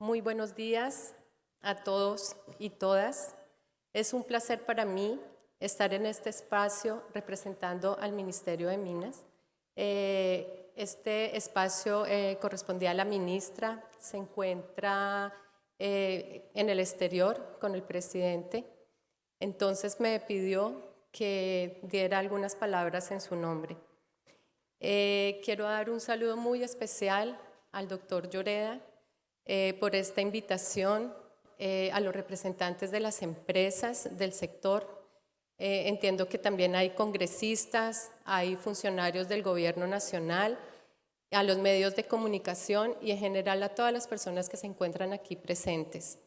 Muy buenos días a todos y todas. Es un placer para mí estar en este espacio representando al Ministerio de Minas. Eh, este espacio eh, correspondía a la ministra, se encuentra eh, en el exterior con el presidente, entonces me pidió que diera algunas palabras en su nombre. quiero dar un saludo muy especial al doctor Lloreda por esta invitación, a los representantes de las empresas del sector, eh, entiendo que también hay congresistas, hay funcionarios del gobierno nacional, a los medios de comunicación y en general a todas las personas que se encuentran aquí presentes.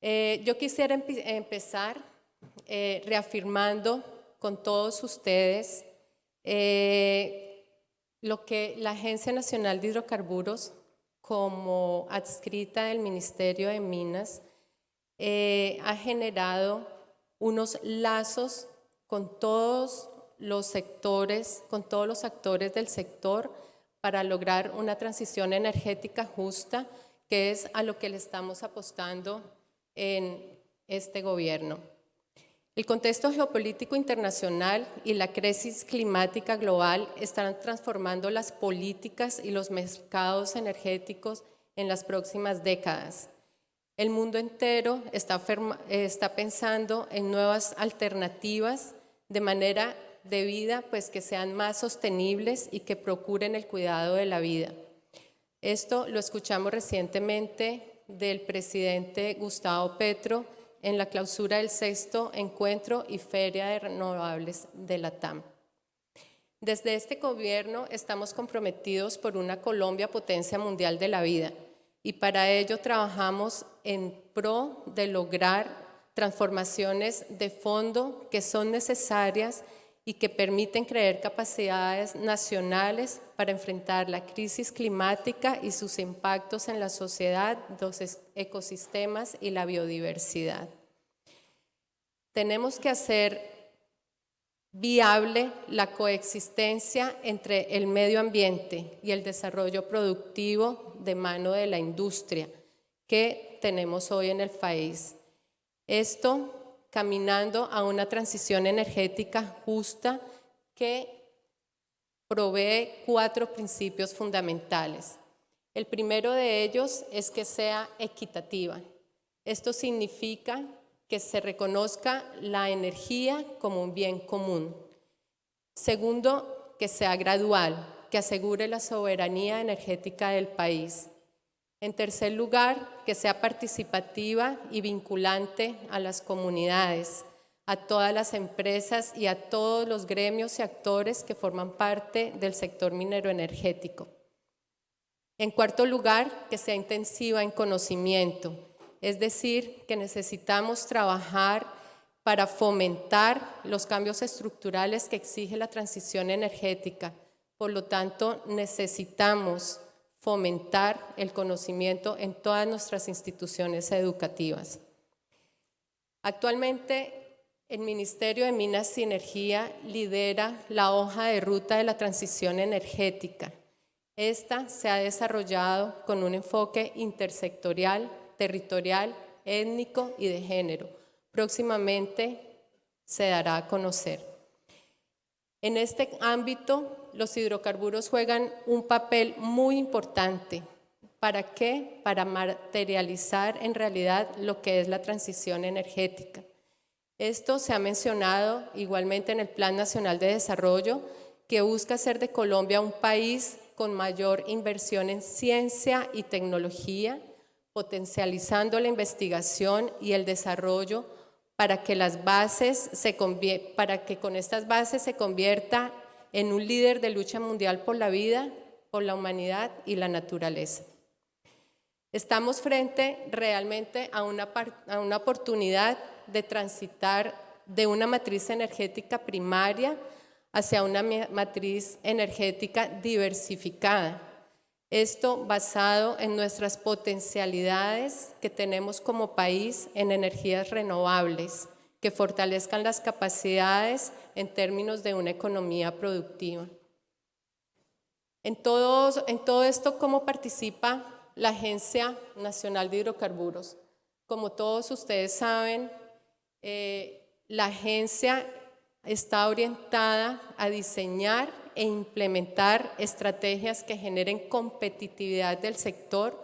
Eh, yo quisiera empezar eh, reafirmando con todos ustedes lo que la Agencia Nacional de Hidrocarburos, como adscrita del Ministerio de Minas, ha generado unos lazos con todos los sectores, con todos los actores del sector para lograr una transición energética justa, que es a lo que le estamos apostando en este gobierno. El contexto geopolítico internacional y la crisis climática global están transformando las políticas y los mercados energéticos en las próximas décadas. El mundo entero está, pensando en nuevas alternativas de manera de vida pues, que sean más sostenibles y que procuren el cuidado de la vida. Esto lo escuchamos recientemente del presidente Gustavo Petro en la clausura del sexto encuentro y feria de renovables de la TAM. Desde este gobierno estamos comprometidos por una Colombia potencia mundial de la vida y para ello trabajamos en pro de lograr transformaciones de fondo que son necesarias y que permiten crear capacidades nacionales para enfrentar la crisis climática y sus impactos en la sociedad, los ecosistemas y la biodiversidad. Tenemos que hacer viable la coexistencia entre el medio ambiente y el desarrollo productivo de mano de la industria que tenemos hoy en el país. Esto caminando a una transición energética justa que provee cuatro principios fundamentales. El primero de ellos es que sea equitativa. Esto significa que se reconozca la energía como un bien común. Segundo, que sea gradual, que asegure la soberanía energética del país. En tercer lugar, que sea participativa y vinculante a las comunidades, a todas las empresas y a todos los gremios y actores que forman parte del sector minero energético. En cuarto lugar, que sea intensiva en conocimiento, es decir, que necesitamos trabajar para fomentar los cambios estructurales que exige la transición energética. Por lo tanto, necesitamos fomentar el conocimiento en todas nuestras instituciones educativas. Actualmente, el Ministerio de Minas y Energía lidera la hoja de ruta de la transición energética. Esta se ha desarrollado con un enfoque intersectorial territorial, étnico y de género. Próximamente se dará a conocer. En este ámbito, los hidrocarburos juegan un papel muy importante. ¿Para qué? Para materializar en realidad lo que es la transición energética. Esto se ha mencionado igualmente en el Plan Nacional de Desarrollo, que busca hacer de Colombia un país con mayor inversión en ciencia y tecnología, potencializando la investigación y el desarrollo para que, las bases se para que con estas bases se convierta en un líder de lucha mundial por la vida, por la humanidad y la naturaleza. Estamos frente realmente a una, oportunidad de transitar de una matriz energética primaria hacia una matriz energética diversificada, esto basado en nuestras potencialidades que tenemos como país en energías renovables, que fortalezcan las capacidades en términos de una economía productiva. En todo, esto, ¿cómo participa la Agencia Nacional de Hidrocarburos. Como todos ustedes saben, eh, la agencia está orientada a diseñar e implementar estrategias que generen competitividad del sector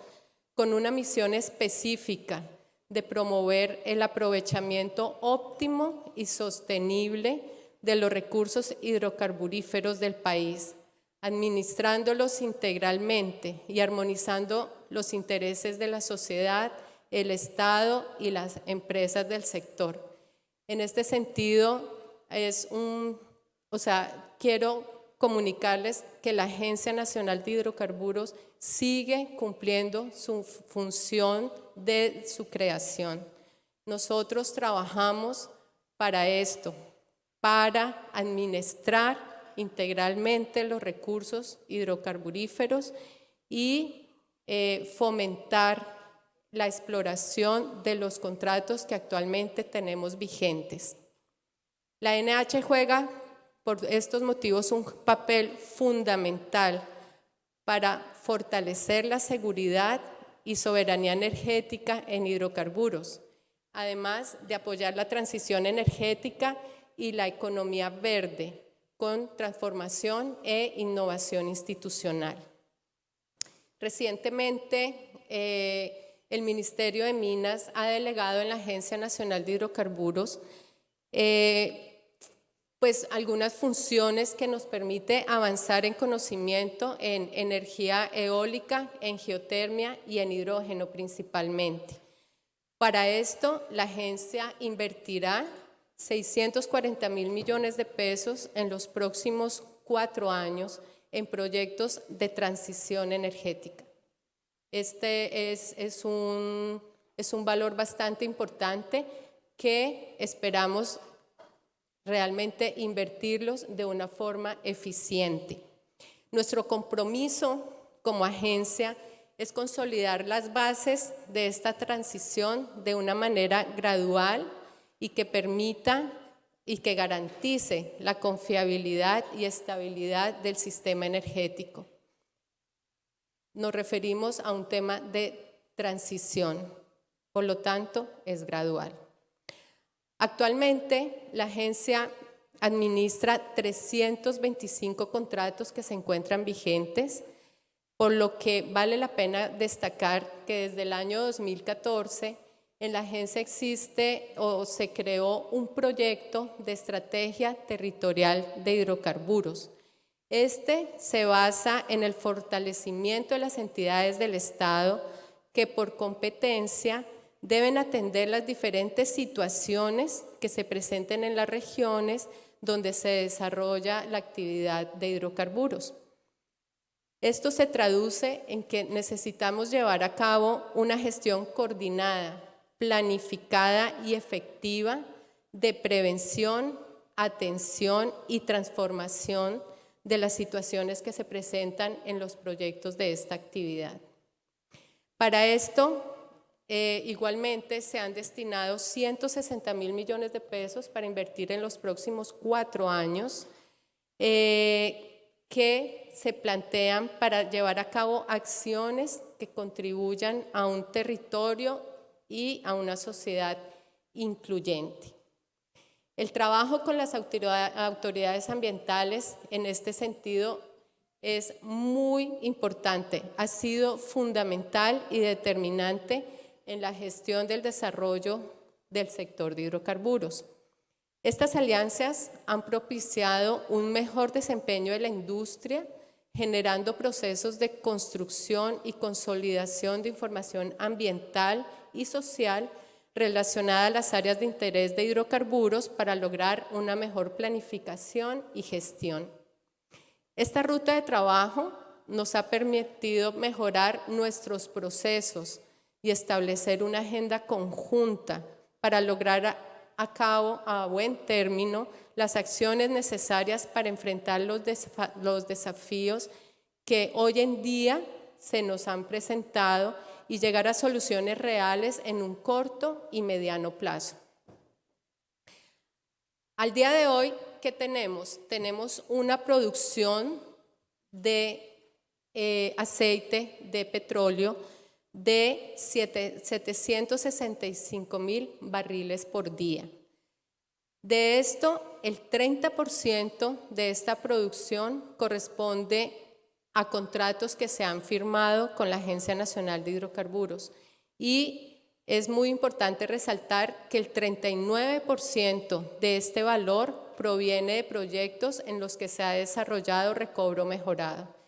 con una misión específica de promover el aprovechamiento óptimo y sostenible de los recursos hidrocarburíferos del país, administrándolos integralmente y armonizando los intereses de la sociedad, el Estado y las empresas del sector. En este sentido, es un, o sea, quiero comunicarles que la Agencia Nacional de Hidrocarburos sigue cumpliendo su función de su creación. Nosotros trabajamos para esto, para administrar integralmente los recursos hidrocarburíferos y eh, fomentar la exploración de los contratos que actualmente tenemos vigentes. La NH juega por estos motivos un papel fundamental para fortalecer la seguridad y soberanía energética en hidrocarburos, además de apoyar la transición energética y la economía verde con transformación e innovación institucional. Recientemente, eh, el Ministerio de Minas ha delegado en la Agencia Nacional de Hidrocarburos eh, pues algunas funciones que nos permite avanzar en conocimiento en energía eólica, en geotermia y en hidrógeno principalmente. Para esto, la agencia invertirá 640 mil millones de pesos en los próximos cuatro años en proyectos de transición energética. Este es, es, un, es un valor bastante importante que esperamos realmente invertirlos de una forma eficiente. Nuestro compromiso como agencia es consolidar las bases de esta transición de una manera gradual y que permita y que garantice la confiabilidad y estabilidad del sistema energético. Nos referimos a un tema de transición, por lo tanto es gradual. Actualmente, la agencia administra 325 contratos que se encuentran vigentes, por lo que vale la pena destacar que desde el año 2014 en la agencia existe o se creó un proyecto de estrategia territorial de hidrocarburos. Este se basa en el fortalecimiento de las entidades del Estado que por competencia deben atender las diferentes situaciones que se presenten en las regiones donde se desarrolla la actividad de hidrocarburos. Esto se traduce en que necesitamos llevar a cabo una gestión coordinada, planificada y efectiva de prevención, atención y transformación de las situaciones que se presentan en los proyectos de esta actividad. Para esto, eh, igualmente se han destinado 160 mil millones de pesos para invertir en los próximos cuatro años eh, que se plantean para llevar a cabo acciones que contribuyan a un territorio y a una sociedad incluyente. El trabajo con las autoridades ambientales en este sentido es muy importante, ha sido fundamental y determinante en la gestión del desarrollo del sector de hidrocarburos. Estas alianzas han propiciado un mejor desempeño de la industria, generando procesos de construcción y consolidación de información ambiental y social relacionada a las áreas de interés de hidrocarburos para lograr una mejor planificación y gestión. Esta ruta de trabajo nos ha permitido mejorar nuestros procesos, y establecer una agenda conjunta para lograr a, cabo a buen término las acciones necesarias para enfrentar los, desafíos que hoy en día se nos han presentado y llegar a soluciones reales en un corto y mediano plazo. Al día de hoy, ¿qué tenemos? Tenemos una producción de eh, aceite de petróleo de siete- 765 mil barriles por día. De esto, el 30% de esta producción corresponde a contratos que se han firmado con la Agencia Nacional de Hidrocarburos. Y es muy importante resaltar que el 39% de este valor proviene de proyectos en los que se ha desarrollado recobro mejorado.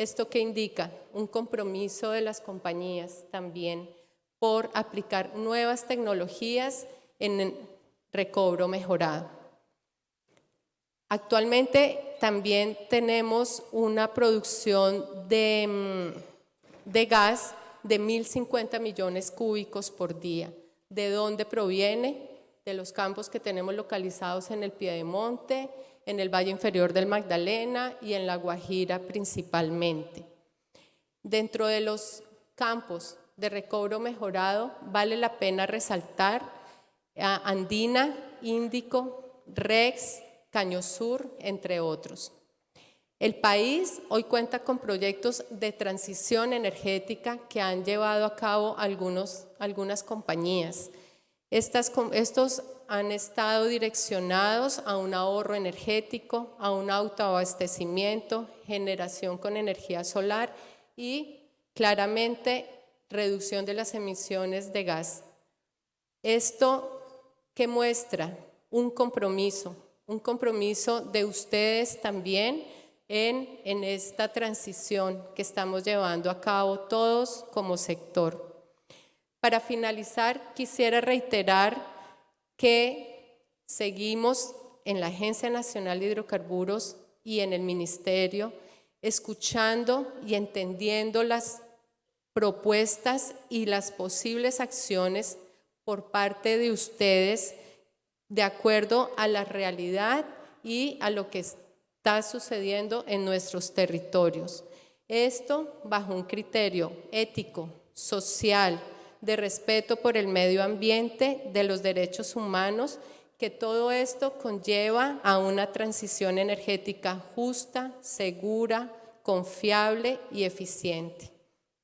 ¿Esto qué indica? Un compromiso de las compañías también por aplicar nuevas tecnologías en recobro mejorado. Actualmente también tenemos una producción de, mm, de gas de 1.050 millones cúbicos por día. ¿De dónde proviene? De los campos que tenemos localizados en el Piedemonte, en el Valle Inferior del Magdalena y en La Guajira principalmente. Dentro de los campos de recobro mejorado, vale la pena resaltar Andina, Índico, Rex, Caño Sur, entre otros. El país hoy cuenta con proyectos de transición energética que han llevado a cabo algunos, algunas compañías. Estos han estado direccionados a un ahorro energético, a un autoabastecimiento, generación con energía solar y claramente reducción de las emisiones de gas. Esto que muestra un compromiso, un compromiso de ustedes también en, en esta transición que estamos llevando a cabo todos como sector. Para finalizar, quisiera reiterar que seguimos en la Agencia Nacional de Hidrocarburos y en el Ministerio escuchando y entendiendo las propuestas y las posibles acciones por parte de ustedes de acuerdo a la realidad y a lo que está sucediendo en nuestros territorios. Esto bajo un criterio ético, social, de respeto por el medio ambiente, de los derechos humanos, que todo esto conlleva a una transición energética justa, segura, confiable y eficiente.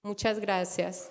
Muchas gracias.